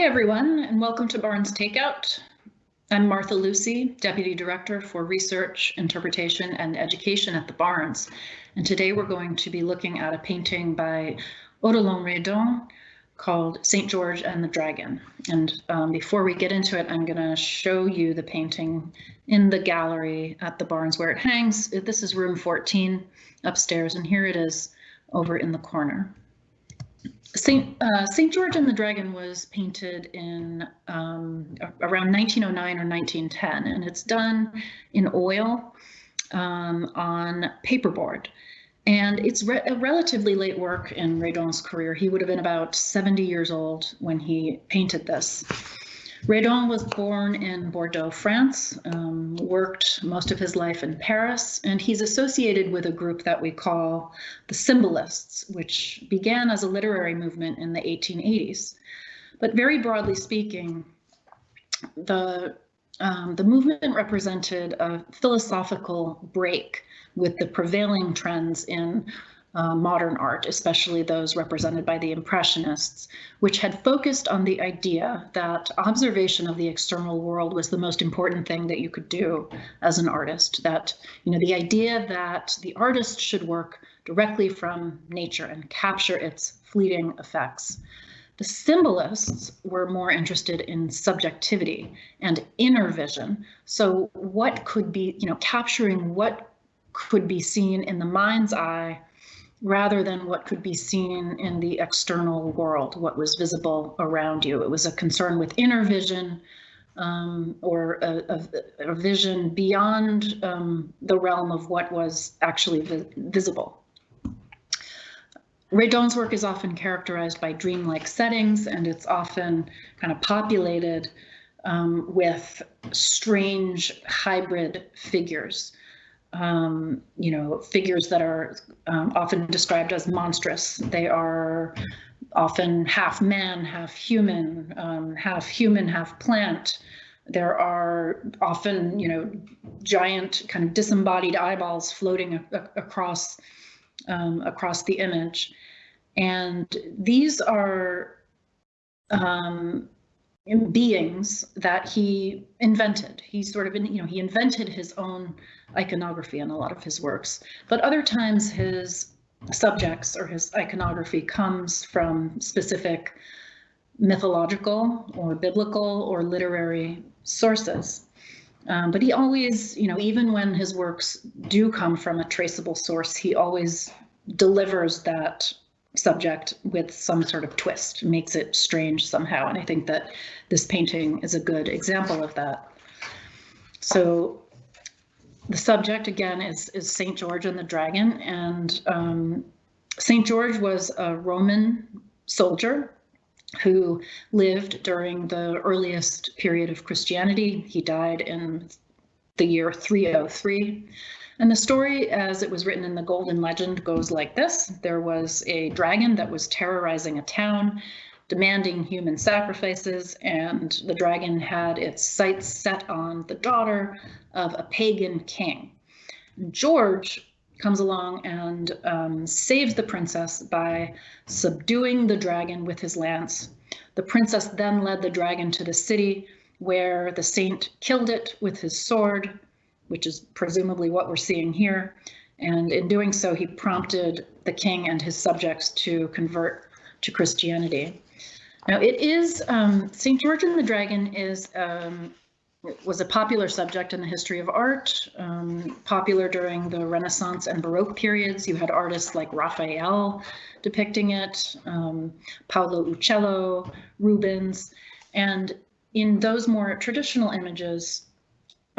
Hi, everyone, and welcome to Barnes Takeout. I'm Martha Lucy, Deputy Director for Research, Interpretation, and Education at the Barnes. And today we're going to be looking at a painting by Odilon Redon called St. George and the Dragon. And um, before we get into it, I'm going to show you the painting in the gallery at the Barnes where it hangs. This is room 14 upstairs, and here it is over in the corner. Saint uh, Saint George and the Dragon was painted in um, around 1909 or 1910, and it's done in oil um, on paperboard. And it's re a relatively late work in Redon's career. He would have been about 70 years old when he painted this. Redon was born in Bordeaux, France, um, worked most of his life in Paris, and he's associated with a group that we call the Symbolists, which began as a literary movement in the 1880s. But very broadly speaking, the, um, the movement represented a philosophical break with the prevailing trends in uh, modern art, especially those represented by the Impressionists, which had focused on the idea that observation of the external world was the most important thing that you could do as an artist. That, you know, the idea that the artist should work directly from nature and capture its fleeting effects. The symbolists were more interested in subjectivity and inner vision. So what could be, you know, capturing what could be seen in the mind's eye rather than what could be seen in the external world, what was visible around you. It was a concern with inner vision um, or a, a, a, vision beyond um, the realm of what was actually vi visible. Redon's work is often characterized by dreamlike settings and it's often kind of populated um, with strange hybrid figures um, you know, figures that are um, often described as monstrous. They are often half man, half human, um, half human, half plant. There are often, you know, giant kind of disembodied eyeballs floating across um, across the image, and these are um, beings that he invented. He sort of, you know, he invented his own iconography in a lot of his works, but other times his subjects or his iconography comes from specific mythological or biblical or literary sources. Um, but he always, you know, even when his works do come from a traceable source, he always delivers that subject with some sort of twist, makes it strange somehow. And I think that this painting is a good example of that. So the subject again is, is St. George and the Dragon. And um, St. George was a Roman soldier who lived during the earliest period of Christianity. He died in the year 303. And the story, as it was written in the Golden Legend, goes like this. There was a dragon that was terrorizing a town, demanding human sacrifices, and the dragon had its sights set on the daughter of a pagan king. George comes along and um, saves the princess by subduing the dragon with his lance. The princess then led the dragon to the city where the saint killed it with his sword, which is presumably what we're seeing here. And in doing so, he prompted the king and his subjects to convert to Christianity. Now it is, um, St. George and the Dragon is um, was a popular subject in the history of art, um, popular during the Renaissance and Baroque periods. You had artists like Raphael depicting it, um, Paolo Uccello, Rubens, and in those more traditional images,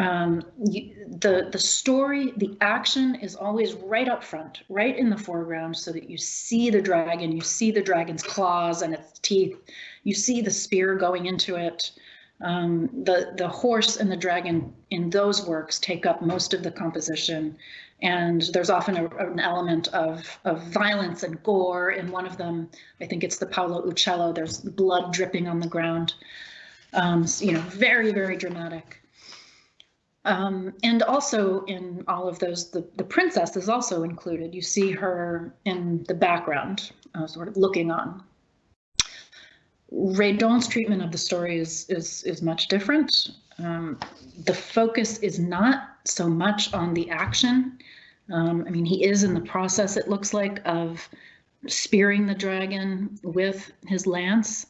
um, you, the the story, the action is always right up front, right in the foreground, so that you see the dragon, you see the dragon's claws and its teeth, you see the spear going into it. Um, the the horse and the dragon in those works take up most of the composition, and there's often a, an element of of violence and gore in one of them. I think it's the Paolo Uccello. There's blood dripping on the ground. Um, you know, very very dramatic. Um, and also in all of those, the, the princess is also included. You see her in the background, uh, sort of looking on. Redon's treatment of the story is is is much different. Um, the focus is not so much on the action. Um, I mean, he is in the process, it looks like, of spearing the dragon with his lance,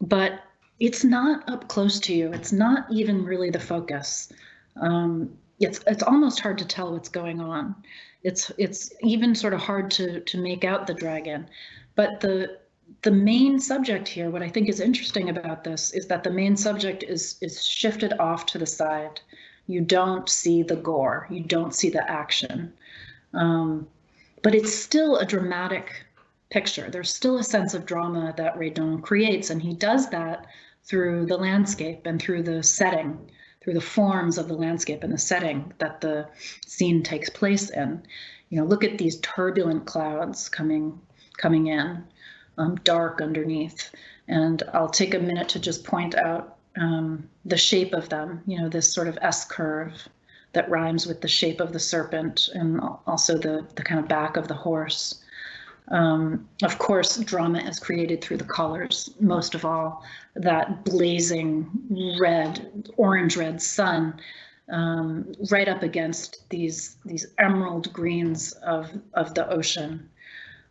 but it's not up close to you. It's not even really the focus. Um, it's it's almost hard to tell what's going on. It's it's even sort of hard to to make out the dragon. But the the main subject here, what I think is interesting about this is that the main subject is is shifted off to the side. You don't see the gore, you don't see the action. Um, but it's still a dramatic picture. There's still a sense of drama that Redon creates, and he does that through the landscape and through the setting, through the forms of the landscape and the setting that the scene takes place in. You know, look at these turbulent clouds coming coming in, um, dark underneath. And I'll take a minute to just point out um, the shape of them, you know, this sort of S curve that rhymes with the shape of the serpent and also the, the kind of back of the horse. Um, of course, drama is created through the colors, most of all, that blazing red, orange red sun um, right up against these, these emerald greens of, of the ocean.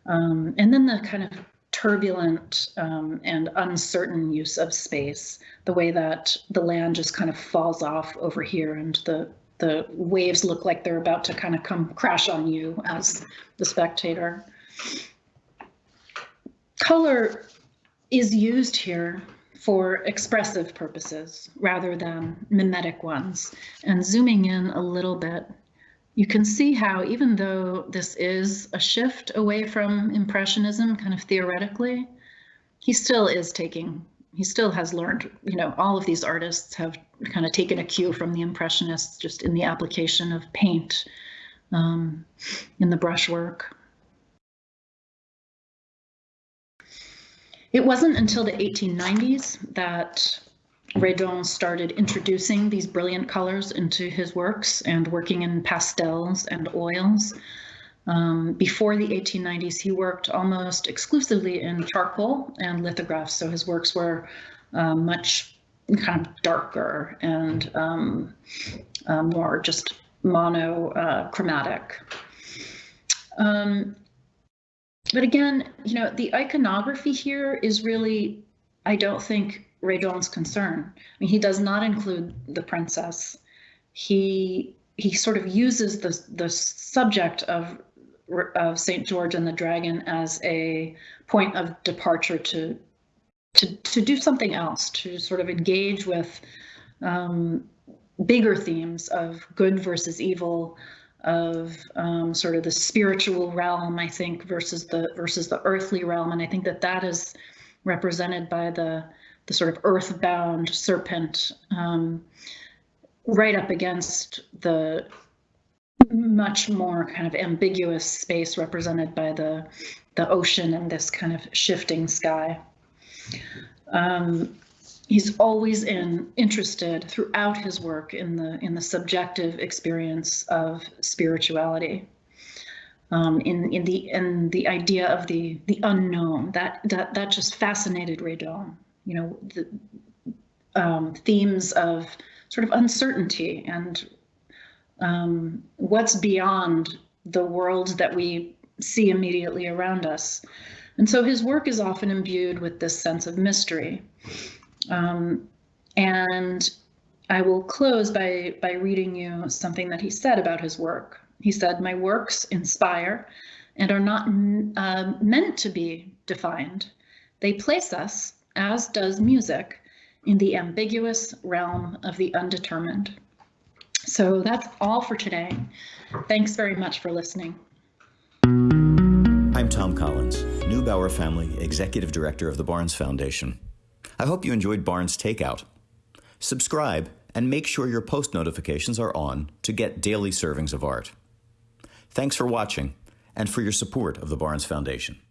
Um, and then the kind of turbulent um, and uncertain use of space, the way that the land just kind of falls off over here and the the waves look like they're about to kind of come crash on you as the spectator color is used here for expressive purposes rather than mimetic ones. And zooming in a little bit, you can see how even though this is a shift away from Impressionism, kind of theoretically, he still is taking, he still has learned, you know, all of these artists have kind of taken a cue from the Impressionists just in the application of paint um, in the brushwork. It wasn't until the 1890s that Redon started introducing these brilliant colors into his works and working in pastels and oils. Um, before the 1890s, he worked almost exclusively in charcoal and lithographs, so his works were uh, much kind of darker and um, uh, more just monochromatic. Uh, um, but again, you know, the iconography here is really, I don't think, Redon's concern. I mean, he does not include the princess. He he sort of uses the the subject of of Saint George and the Dragon as a point of departure to to to do something else, to sort of engage with um, bigger themes of good versus evil, of um, sort of the spiritual realm, I think, versus the versus the earthly realm, and I think that that is represented by the the sort of earthbound serpent um, right up against the much more kind of ambiguous space represented by the the ocean and this kind of shifting sky. Um, he's always in interested throughout his work in the in the subjective experience of spirituality. Um, in in the in the idea of the the unknown that that that just fascinated Redon you know the um, themes of sort of uncertainty and um, what's beyond the world that we see immediately around us. And so his work is often imbued with this sense of mystery um, and I will close by, by reading you something that he said about his work. He said, My works inspire and are not uh, meant to be defined. They place us, as does music, in the ambiguous realm of the undetermined. So that's all for today. Thanks very much for listening. I'm Tom Collins, Neubauer Family Executive Director of the Barnes Foundation. I hope you enjoyed Barnes Takeout. Subscribe and make sure your post notifications are on to get daily servings of art. Thanks for watching and for your support of the Barnes Foundation.